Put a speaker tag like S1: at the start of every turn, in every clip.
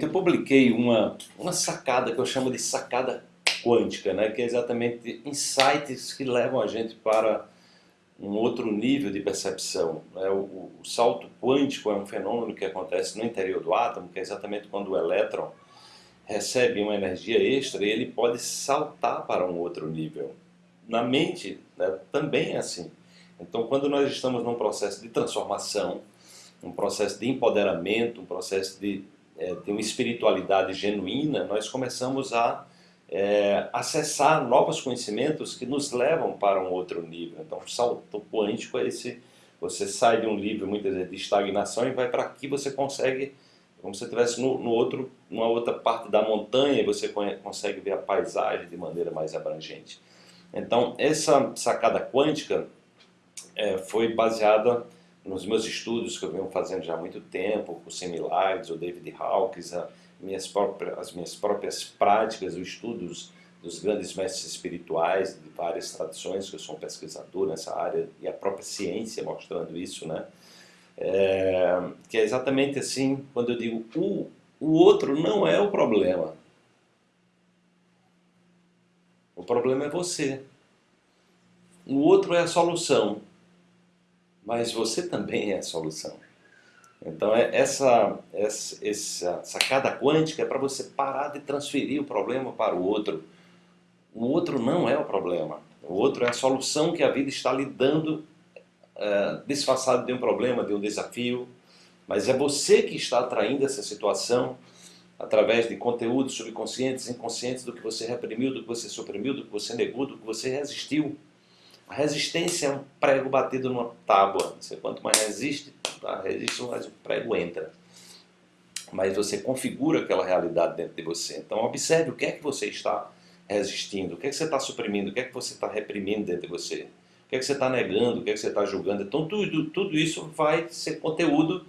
S1: Eu publiquei uma, uma sacada que eu chamo de sacada quântica, né? que é exatamente insights que levam a gente para um outro nível de percepção. Né? O, o, salto quântico é um fenômeno que acontece no interior do átomo, que é exatamente quando o elétron recebe uma energia extra e ele pode saltar para um outro nível. Na mente né, também é assim. Então quando nós estamos num processo de transformação, um processo de empoderamento, um processo de de uma espiritualidade genuína, nós começamos a é, acessar novos conhecimentos que nos levam para um outro nível. Então, o salto quântico é esse, você sai de um nível, muitas vezes, de estagnação e vai para aqui, você consegue, como se estivesse no, no outro, numa outra parte da montanha, você consegue ver a paisagem de maneira mais abrangente. Então, essa sacada quântica é, foi baseada nos meus estudos que eu venho fazendo já há muito tempo, com o Similares, o David Hawkins, minhas próprias, as minhas próprias práticas, os estudos dos grandes mestres espirituais de várias tradições, que eu sou um pesquisador nessa área, e a própria ciência mostrando isso, né? É, que é exatamente assim, quando eu digo o, o outro não é o problema. O problema é você. O outro é a solução mas você também é a solução. Então é essa, essa, essa sacada quântica é para você parar de transferir o problema para o outro. O outro não é o problema. O outro é a solução que a vida está lhe dando é, disfarçado de um problema, de um desafio. Mas é você que está atraindo essa situação através de conteúdos subconscientes, inconscientes do que você reprimiu, do que você suprimiu, do que você negou, do que você resistiu. Resistência é um prego batido numa tábua. Você, quanto mais resiste, a resiste, mais o prego entra. Mas você configura aquela realidade dentro de você. Então observe o que é que você está resistindo, o que é que você está suprimindo, o que é que você está reprimindo dentro de você. O que é que você está negando, o que é que você está julgando. Então tudo, tudo isso vai ser conteúdo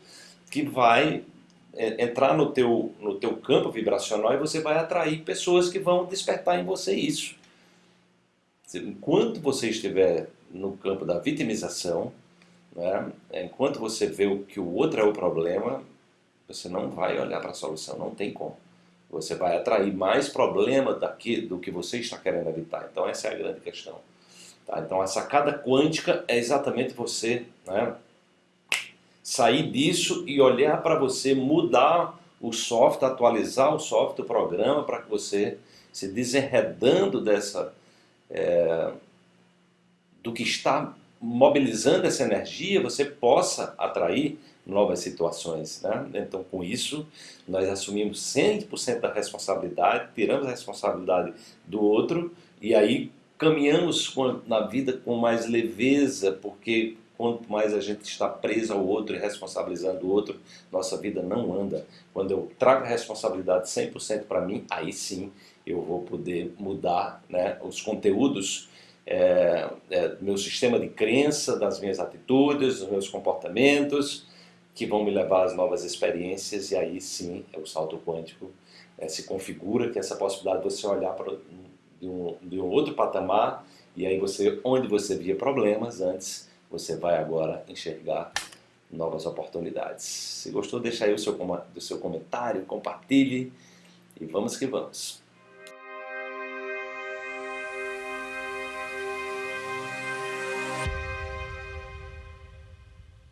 S1: que vai é, entrar no teu, no teu campo vibracional e você vai atrair pessoas que vão despertar em você isso. Enquanto você estiver no campo da vitimização, né, enquanto você vê que o outro é o problema, você não vai olhar para a solução, não tem como. Você vai atrair mais problema daqui, do que você está querendo evitar. Então essa é a grande questão. Tá? Então a sacada quântica é exatamente você né, sair disso e olhar para você, mudar o software, atualizar o software, o programa, para que você, se desenredando dessa é, do que está mobilizando essa energia, você possa atrair novas situações. Né? Então, com isso, nós assumimos 100% da responsabilidade, tiramos a responsabilidade do outro e aí caminhamos na vida com mais leveza, porque quanto mais a gente está preso ao outro e responsabilizando o outro, nossa vida não anda. Quando eu trago a responsabilidade 100% para mim, aí sim eu vou poder mudar né, os conteúdos é, é, meu sistema de crença, das minhas atitudes, dos meus comportamentos, que vão me levar às novas experiências e aí sim é o salto quântico é, se configura que essa possibilidade de você olhar de um, de um outro patamar e aí você, onde você via problemas antes, você vai agora enxergar novas oportunidades. Se gostou, deixa aí o seu, o seu comentário, compartilhe e vamos que vamos.